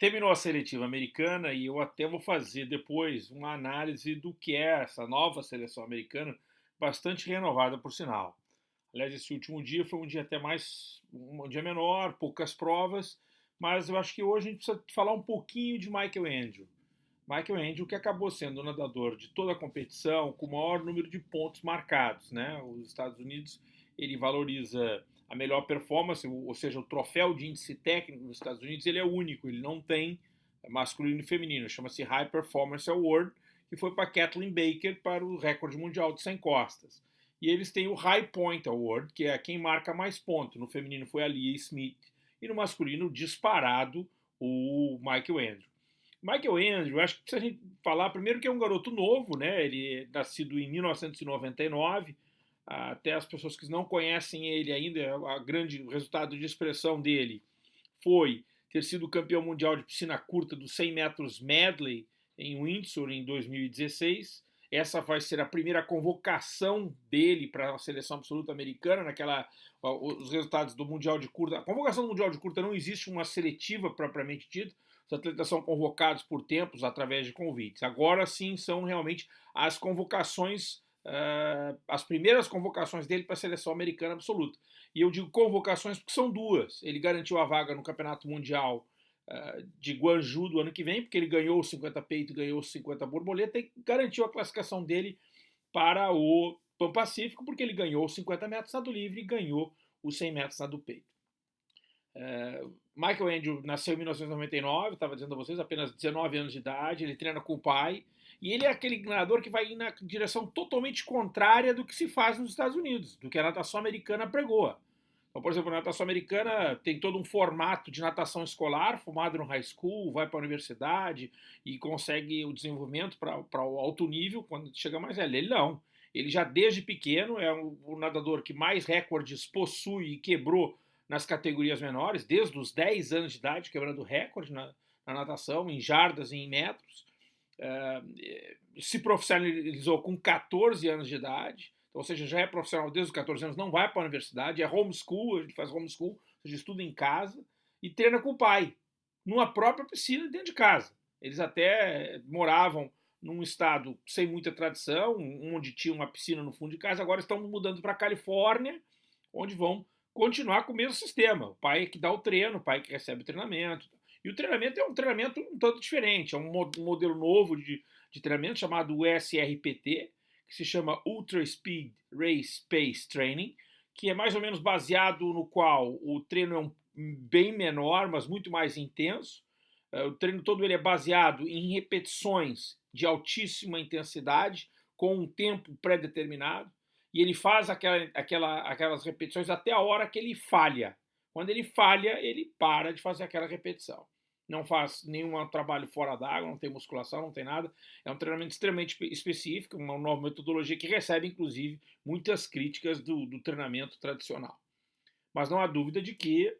terminou a seletiva americana e eu até vou fazer depois uma análise do que é essa nova seleção americana, bastante renovada por sinal. Aliás, esse último dia foi um dia até mais, um dia menor, poucas provas, mas eu acho que hoje a gente precisa falar um pouquinho de Michael Andrew. Michael Andrew, que acabou sendo o nadador de toda a competição com o maior número de pontos marcados. Né? Os Estados Unidos ele valoriza a melhor performance, ou seja, o troféu de índice técnico dos Estados Unidos, ele é único, ele não tem masculino e feminino, chama-se High Performance Award, que foi para Kathleen Baker para o recorde mundial de 100 costas. E eles têm o High Point Award, que é quem marca mais pontos. No feminino foi a Leah Smith e no masculino, disparado, o Michael Andrew. Michael Andrew, acho que precisa a gente falar primeiro que é um garoto novo, né? Ele é nascido em 1999, até as pessoas que não conhecem ele ainda, a grande resultado de expressão dele foi ter sido campeão mundial de piscina curta dos 100 metros medley em Windsor em 2016. Essa vai ser a primeira convocação dele para a seleção absoluta americana, naquela os resultados do mundial de curta. A convocação do mundial de curta não existe uma seletiva propriamente dita. Os atletas são convocados por tempos através de convites. Agora sim são realmente as convocações uh, as primeiras convocações dele para a seleção americana absoluta. E eu digo convocações porque são duas. Ele garantiu a vaga no Campeonato Mundial uh, de Guangzhou do ano que vem, porque ele ganhou os 50 peito, ganhou os 50 borboleta e garantiu a classificação dele para o Pan Pacífico, porque ele ganhou os 50 metros nado livre e ganhou os 100 metros nado peito. Uh, Michael Andrew nasceu em 1999, estava dizendo a vocês, apenas 19 anos de idade, ele treina com o pai, e ele é aquele nadador que vai na direção totalmente contrária do que se faz nos Estados Unidos, do que a natação americana pregoa. Então, por exemplo, a natação americana tem todo um formato de natação escolar, formado no high school, vai para a universidade e consegue o desenvolvimento para o alto nível quando chega mais velho. Ele não. Ele já desde pequeno é o, o nadador que mais recordes possui e quebrou nas categorias menores, desde os 10 anos de idade, quebrando recorde na, na natação, em jardas e em metros. Eh, se profissionalizou com 14 anos de idade, então, ou seja, já é profissional desde os 14 anos, não vai para a universidade, é homeschool, ele faz homeschool, ou seja, estuda em casa e treina com o pai, numa própria piscina dentro de casa. Eles até moravam num estado sem muita tradição, onde tinha uma piscina no fundo de casa, agora estão mudando para a Califórnia, onde vão continuar com o mesmo sistema. O pai é que dá o treino, o pai que recebe o treinamento. E o treinamento é um treinamento um tanto diferente, é um modelo novo de, de treinamento chamado USRPT, que se chama Ultra Speed Race Pace Training, que é mais ou menos baseado no qual o treino é um, bem menor, mas muito mais intenso. Uh, o treino todo ele é baseado em repetições de altíssima intensidade, com um tempo pré-determinado, e ele faz aquela, aquela, aquelas repetições até a hora que ele falha. Quando ele falha, ele para de fazer aquela repetição. Não faz nenhum trabalho fora d'água, não tem musculação, não tem nada. É um treinamento extremamente específico, uma nova metodologia que recebe, inclusive, muitas críticas do, do treinamento tradicional. Mas não há dúvida de que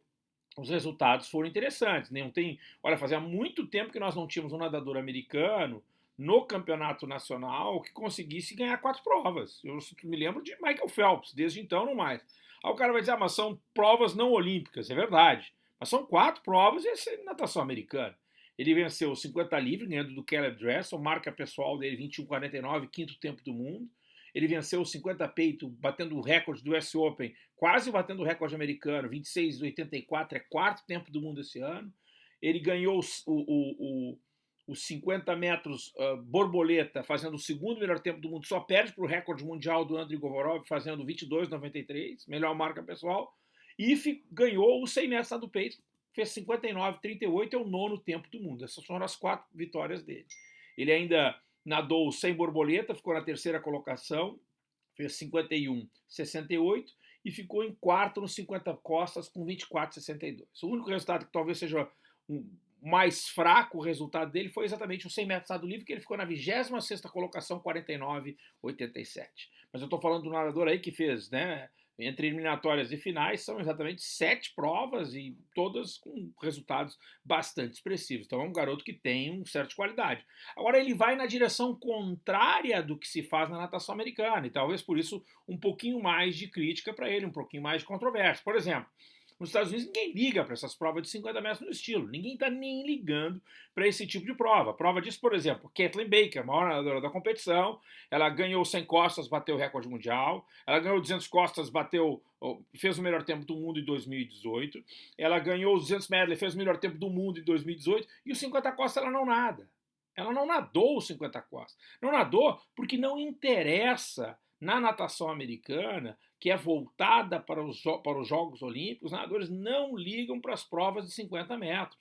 os resultados foram interessantes. Não tem, olha, fazia muito tempo que nós não tínhamos um nadador americano no campeonato nacional que conseguisse ganhar quatro provas. Eu me lembro de Michael Phelps, desde então não mais. Aí o cara vai dizer, ah, mas são provas não olímpicas, é verdade. Mas são quatro provas e essa é natação americana. Ele venceu 50 livre, ganhando do Caleb Dressel, marca pessoal dele 21,49, quinto tempo do mundo. Ele venceu o 50 peito, batendo o recorde do US Open, quase batendo o recorde americano, 26,84, é quarto tempo do mundo esse ano. Ele ganhou o, o, o os 50 metros uh, borboleta, fazendo o segundo melhor tempo do mundo, só perde para o recorde mundial do Andrei Govorov, fazendo 22,93, melhor marca pessoal, e ganhou os 100 metros do peito, fez 59,38, é o nono tempo do mundo. Essas foram as quatro vitórias dele. Ele ainda nadou sem borboleta, ficou na terceira colocação, fez 51,68 e ficou em quarto nos 50 costas com 24,62. O único resultado que talvez seja um mais fraco o resultado dele foi exatamente o 100 metros nado livre, que ele ficou na 26ª colocação, 49,87. Mas eu estou falando do nadador aí que fez, né, entre eliminatórias e finais, são exatamente sete provas e todas com resultados bastante expressivos. Então é um garoto que tem um certo qualidade. Agora ele vai na direção contrária do que se faz na natação americana, e talvez por isso um pouquinho mais de crítica para ele, um pouquinho mais de controvérsia. Por exemplo, Nos Estados Unidos ninguém liga para essas provas de 50 metros no estilo, ninguém está nem ligando para esse tipo de prova. Prova disso, por exemplo, Kathleen Baker, maior nadadora da competição, ela ganhou 100 costas, bateu o recorde mundial, ela ganhou 200 costas, bateu, fez o melhor tempo do mundo em 2018, ela ganhou 200 medley, fez o melhor tempo do mundo em 2018, e os 50 costas ela não nada. Ela não nadou os 50 costas. Não nadou porque não interessa na natação americana, que é voltada para os, para os Jogos Olímpicos, os nadadores não ligam para as provas de 50 metros.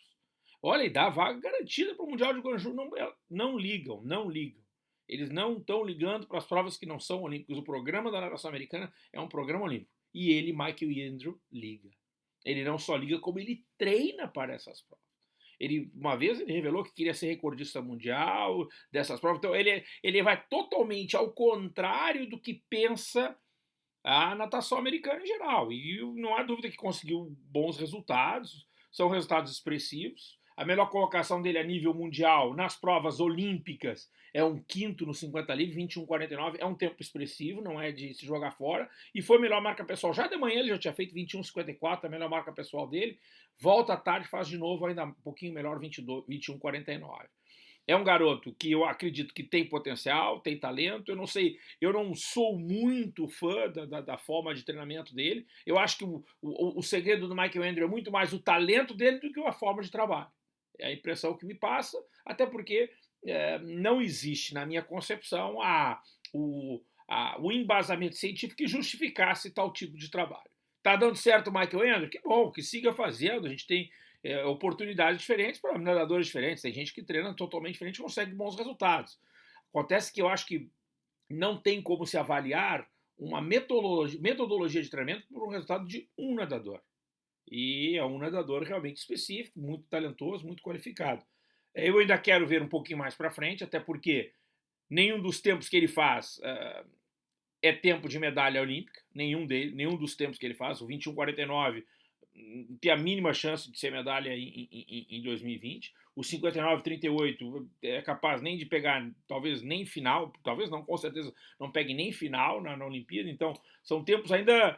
Olha, e dá vaga garantida para o Mundial de Guangzhou. Não, é, não ligam, não ligam. Eles não estão ligando para as provas que não são olímpicas. O programa da natação americana é um programa olímpico. E ele, Michael Andrew, liga. Ele não só liga, como ele treina para essas provas. Ele, uma vez ele revelou que queria ser recordista mundial dessas provas. Então ele, ele vai totalmente ao contrário do que pensa a natação americana em geral. E não há dúvida que conseguiu bons resultados, são resultados expressivos. A melhor colocação dele a nível mundial nas provas olímpicas é um quinto no 50 livre, 21,49. É um tempo expressivo, não é de se jogar fora. E foi a melhor marca pessoal. Já de manhã ele já tinha feito 21,54, a melhor marca pessoal dele. Volta à tarde, faz de novo, ainda um pouquinho melhor, 21,49. É um garoto que eu acredito que tem potencial, tem talento. Eu não sei, eu não sou muito fã da, da, da forma de treinamento dele. Eu acho que o, o, o segredo do Michael Andrew é muito mais o talento dele do que a forma de trabalho. É a impressão que me passa, até porque é, não existe, na minha concepção, a, o, a, o embasamento científico que justificasse tal tipo de trabalho. Está dando certo o Michael Andrew? Que bom, que siga fazendo. A gente tem é, oportunidades diferentes para nadadores diferentes. Tem gente que treina totalmente diferente e consegue bons resultados. Acontece que eu acho que não tem como se avaliar uma metodologia, metodologia de treinamento por um resultado de um nadador. E é um nadador realmente específico, muito talentoso, muito qualificado. Eu ainda quero ver um pouquinho mais para frente, até porque nenhum dos tempos que ele faz uh, é tempo de medalha olímpica, nenhum, dele, nenhum dos tempos que ele faz. O 21,49 hum, tem a mínima chance de ser medalha em, em, em 2020. O 59,38 é capaz nem de pegar, talvez nem final, talvez não, com certeza não pegue nem final na, na Olimpíada. Então, são tempos ainda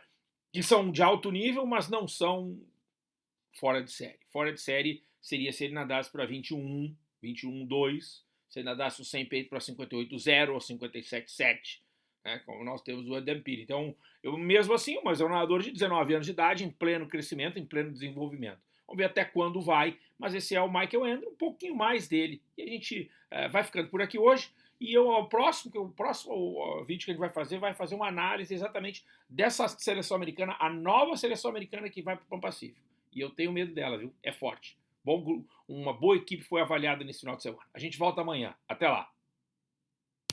que são de alto nível, mas não são fora de série. Fora de série seria se ele nadasse para 21, 21, 2, se ele nadasse o 100 peito para 58, 0 ou 57, 7, né, como nós temos o Adam Peary. Então, eu mesmo assim, mas é um nadador de 19 anos de idade, em pleno crescimento, em pleno desenvolvimento. Vamos ver até quando vai, mas esse é o Michael Andrew, um pouquinho mais dele. E a gente é, vai ficando por aqui hoje. E eu, o próximo, o próximo vídeo que gente vai fazer vai fazer uma análise exatamente dessa seleção americana, a nova seleção americana que vai para o Pão Pacífico. E eu tenho medo dela, viu? É forte. Bom, uma boa equipe foi avaliada nesse final de semana. A gente volta amanhã. Até lá.